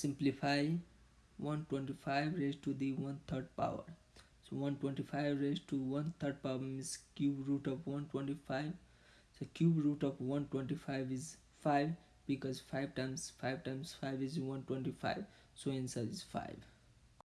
simplify 125 raised to the one third power. So 125 raised to one third power means cube root of 125 so cube root of 125 is 5 because 5 times 5 times 5 is 125 so answer is 5